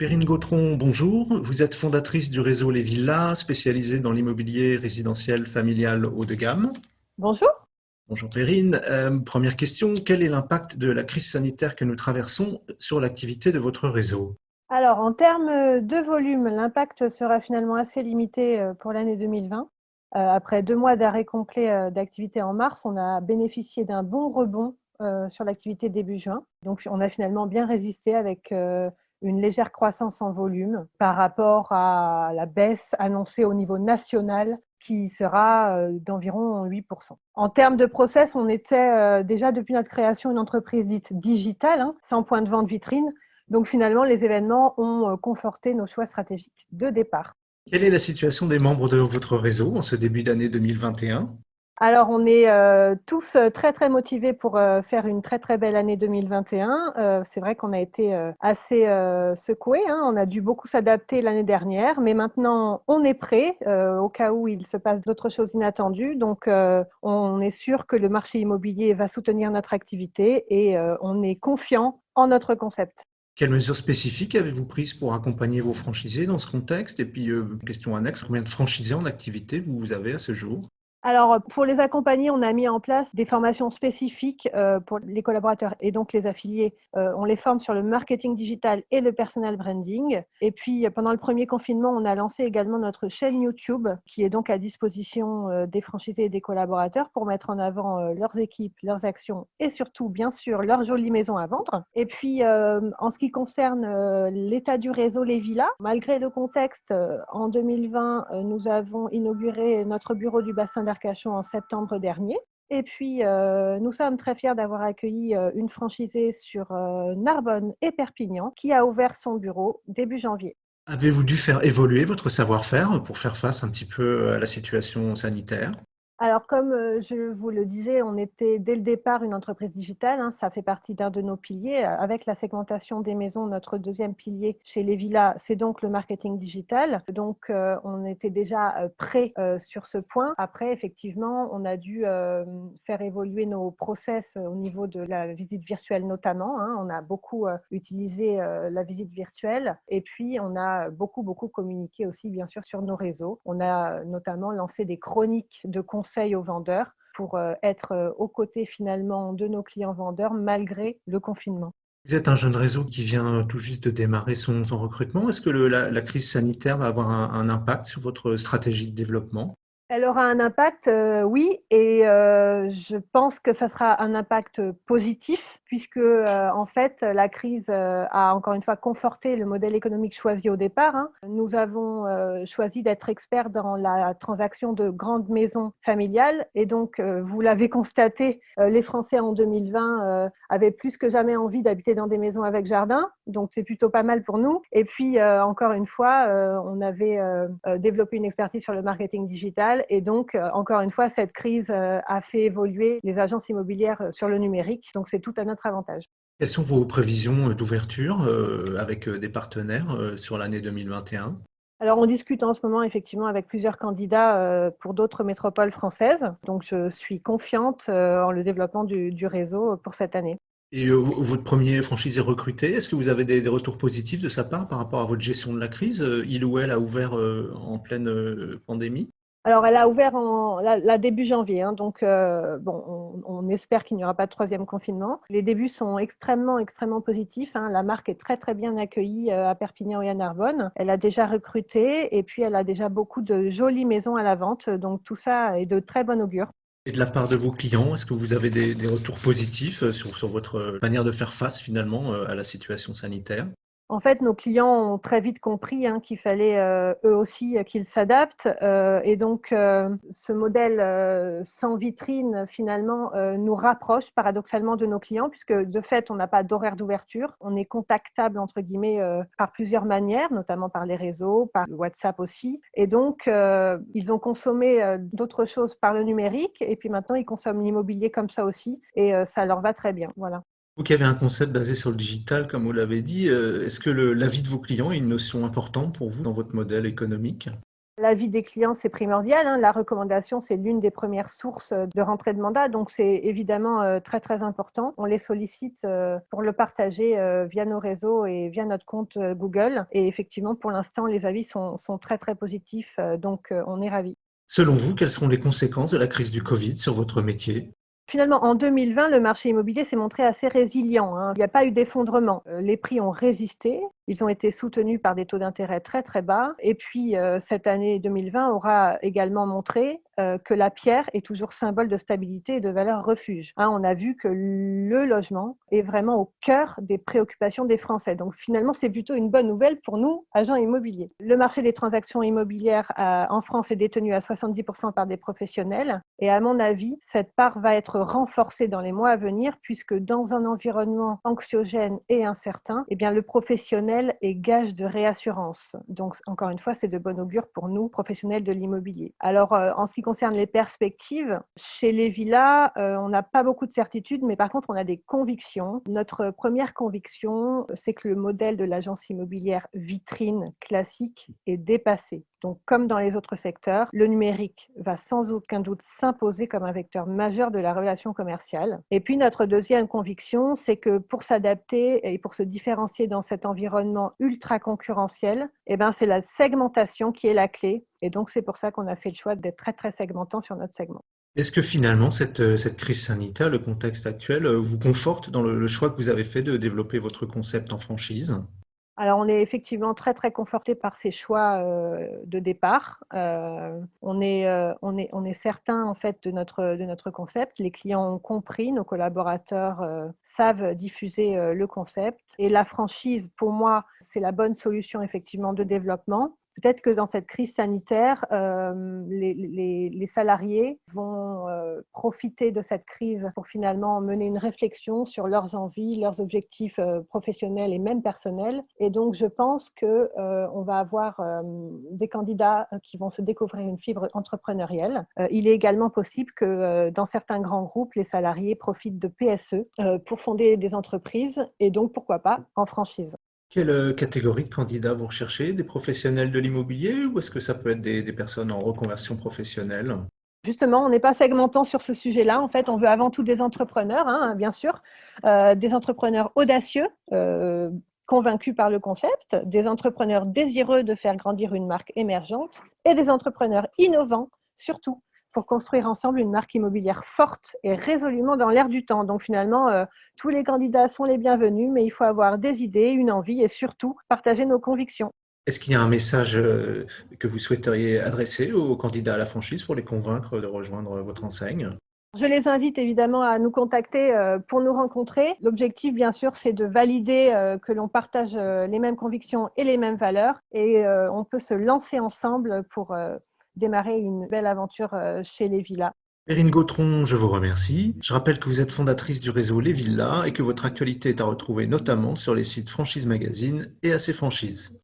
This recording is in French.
Perrine Gautron, bonjour. Vous êtes fondatrice du réseau Les Villas, spécialisé dans l'immobilier résidentiel familial haut de gamme. Bonjour. Bonjour Perrine. Euh, première question, quel est l'impact de la crise sanitaire que nous traversons sur l'activité de votre réseau? Alors, en termes de volume, l'impact sera finalement assez limité euh, pour l'année 2020. Euh, après deux mois d'arrêt complet d'activité en mars, on a bénéficié d'un bon rebond sur l'activité début juin. Donc, on a finalement bien résisté avec une légère croissance en volume par rapport à la baisse annoncée au niveau national qui sera d'environ 8%. En termes de process, on était déjà depuis notre création une entreprise dite digitale, hein, sans point de vente vitrine. Donc finalement, les événements ont conforté nos choix stratégiques de départ. Quelle est la situation des membres de votre réseau en ce début d'année 2021 alors, on est euh, tous euh, très, très motivés pour euh, faire une très, très belle année 2021. c'est vrai qu'on a été assez secoués. Hein. On a dû beaucoup s'adapter l'année dernière, mais maintenant, on est prêt au cas où il se passe d'autres choses inattendues. Donc, on est sûr que le marché immobilier va soutenir notre activité et on est confiant en notre concept. Quelles mesures spécifiques avez-vous prises pour accompagner vos franchisés dans ce contexte? Et puis, question annexe, combien de franchisés en activité vous avez à ce jour? Alors, pour les accompagner, on a mis en place des formations spécifiques euh, pour les collaborateurs et donc les affiliés. Euh, on les forme sur le marketing digital et le personal branding. Et puis, pendant le premier confinement, on a lancé également notre chaîne YouTube qui est donc à disposition euh, des franchisés et des collaborateurs pour mettre en avant leurs équipes, leurs actions et surtout, bien sûr, leur jolie maison à vendre. Et puis, en ce qui concerne l'état du réseau Les Villas, malgré le contexte, en 2020, nous avons inauguré notre bureau du bassin en septembre dernier. Et puis, euh, nous sommes très fiers d'avoir accueilli euh, une franchisée sur euh, Narbonne et Perpignan qui a ouvert son bureau début janvier. Avez-vous dû faire évoluer votre savoir-faire pour faire face un petit peu à la situation sanitaire? Alors, comme euh, je vous le disais, on était dès le départ une entreprise digitale. Hein, ça fait partie d'un de nos piliers. Avec la segmentation des maisons, notre deuxième pilier chez les villas, c'est donc le marketing digital. Donc, euh, on était déjà euh, prêt sur ce point. Après, effectivement, on a dû faire évoluer nos process au niveau de la visite virtuelle notamment. Hein. On a beaucoup utilisé la visite virtuelle et puis on a beaucoup, beaucoup communiqué aussi, bien sûr, sur nos réseaux. On a notamment lancé des chroniques de conseils aux vendeurs pour euh, être euh, aux côtés finalement de nos clients vendeurs malgré le confinement. Vous êtes un jeune réseau qui vient tout juste de démarrer son, recrutement. Est-ce que la, crise sanitaire va avoir un impact sur votre stratégie de développement? Elle aura un impact, euh, oui, et euh, je pense que ça sera un impact positif, puisque euh, en fait, la crise a encore une fois conforté le modèle économique choisi au départ. Hein. Nous avons choisi d'être experts dans la transaction de grandes maisons familiales, et donc, vous l'avez constaté, les Français en 2020 avaient plus que jamais envie d'habiter dans des maisons avec jardin, donc c'est plutôt pas mal pour nous. Et puis, encore une fois, on avait développé une expertise sur le marketing digital et donc, euh, encore une fois, cette crise euh, a fait évoluer les agences immobilières euh, sur le numérique. Donc, c'est tout à notre avantage. Quelles sont vos prévisions d'ouverture avec des partenaires sur l'année 2021 alors, on discute en ce moment effectivement avec plusieurs candidats pour d'autres métropoles françaises. Donc, je suis confiante en le développement du, réseau pour cette année. Et votre premier franchisé recruté, est-ce que vous avez des, retours positifs de sa part par rapport à votre gestion de la crise? Il ou elle a ouvert en pleine pandémie? Alors, elle a ouvert en la, début janvier, hein, donc euh, bon, on, espère qu'il n'y aura pas de troisième confinement. Les débuts sont extrêmement, extrêmement positifs. Hein. La marque est très, très bien accueillie euh, à Perpignan et à Narbonne. Elle a déjà recruté et puis elle a déjà beaucoup de jolies maisons à la vente. Donc, tout ça est de très bon augure. Et de la part de vos clients, est-ce que vous avez des, retours positifs euh, sur, votre manière de faire face finalement à la situation sanitaire? En fait, nos clients ont très vite compris hein, qu'il fallait euh, eux aussi euh, qu'ils s'adaptent. Euh, et donc, ce modèle sans vitrine, finalement, nous rapproche paradoxalement de nos clients, puisque de fait, on n'a pas d'horaire d'ouverture. On est contactable, entre guillemets, par plusieurs manières, notamment par les réseaux, par WhatsApp aussi. Et donc, ils ont consommé d'autres choses par le numérique. Et puis maintenant, ils consomment l'immobilier comme ça aussi. Et ça leur va très bien. Voilà. Vous qui avez un concept basé sur le digital, comme vous l'avez dit, euh, est-ce que l'avis de vos clients est une notion importante pour vous dans votre modèle économique? L'avis des clients, c'est primordial. Hein. La recommandation, c'est l'une des premières sources de rentrée de mandat, donc c'est évidemment euh, très très important. On les sollicite euh, pour le partager euh, via nos réseaux et via notre compte Google. Et effectivement, pour l'instant, les avis sont, sont, très très positifs, donc on est ravis. Selon vous, quelles sont les conséquences de la crise du Covid sur votre métier? Finalement, en 2020, le marché immobilier s'est montré assez résilient. Hein. Il n'y a pas eu d'effondrement. Les prix ont résisté. Ils ont été soutenus par des taux d'intérêt très très bas. Et puis, cette année 2020 aura également montré euh, que la pierre est toujours symbole de stabilité et de valeur refuge. Hein, on a vu que le logement est vraiment au cœur des préoccupations des Français. Donc finalement, c'est plutôt une bonne nouvelle pour nous, agents immobiliers. Le marché des transactions immobilières euh, en France est détenu à 70% par des professionnels. Et à mon avis, cette part va être renforcée dans les mois à venir, puisque dans un environnement anxiogène et incertain, eh bien, le professionnel est gage de réassurance. Donc encore une fois, c'est de bon augure pour nous, professionnels de l'immobilier. Alors, euh, en ce qui concerne les perspectives, chez les villas, euh, on n'a pas beaucoup de certitudes, mais par contre, on a des convictions. Notre première conviction, c'est que le modèle de l'agence immobilière vitrine classique est dépassé. Donc, comme dans les autres secteurs, le numérique va sans aucun doute s'imposer comme un vecteur majeur de la relation commerciale. Et puis, notre deuxième conviction, c'est que pour s'adapter et pour se différencier dans cet environnement ultra concurrentiel, eh ben, c'est la segmentation qui est la clé et donc, c'est pour ça qu'on a fait le choix d'être très, très segmentant sur notre segment. Est-ce que finalement, cette, euh, cette, crise sanitaire, le contexte actuel, euh, vous conforte dans le, choix que vous avez fait de développer votre concept en franchise? Alors, on est effectivement très, très conforté par ces choix euh, de départ. on, est, on, est, est certain, en fait, de notre, de notre concept. Les clients ont compris, nos collaborateurs savent diffuser le concept. Et la franchise, pour moi, c'est la bonne solution, effectivement, de développement peut-être que dans cette crise sanitaire, euh, les, salariés vont euh, profiter de cette crise pour finalement mener une réflexion sur leurs envies, leurs objectifs euh, professionnels et même personnels. Et donc, je pense qu'on va avoir des candidats qui vont se découvrir une fibre entrepreneuriale. il est également possible que dans certains grands groupes, les salariés profitent de PSE pour fonder des entreprises et donc, pourquoi pas, en franchise. Quelle euh, catégorie de candidats vous recherchez? Des professionnels de l'immobilier ou est-ce que ça peut être des, personnes en reconversion professionnelle? Justement, on n'est pas segmentant sur ce sujet-là. En fait, on veut avant tout des entrepreneurs, hein, bien sûr, euh, des entrepreneurs audacieux, euh, convaincus par le concept, des entrepreneurs désireux de faire grandir une marque émergente et des entrepreneurs innovants, surtout, pour construire ensemble une marque immobilière forte et résolument dans l'air du temps. Donc finalement, euh, tous les candidats sont les bienvenus, mais il faut avoir des idées, une envie et surtout partager nos convictions. Est-ce qu'il y a un message euh, que vous souhaiteriez adresser aux candidats à la franchise pour les convaincre de rejoindre votre enseigne? Je les invite évidemment à nous contacter euh, pour nous rencontrer. L'objectif, bien sûr, c'est de valider que l'on partage les mêmes convictions et les mêmes valeurs et on peut se lancer ensemble pour démarrer une belle aventure euh, chez les villas. Perrine Gautron, je vous remercie. Je rappelle que vous êtes fondatrice du réseau Les Villas et que votre actualité est à retrouver notamment sur les sites Franchise Magazine et AC Franchise.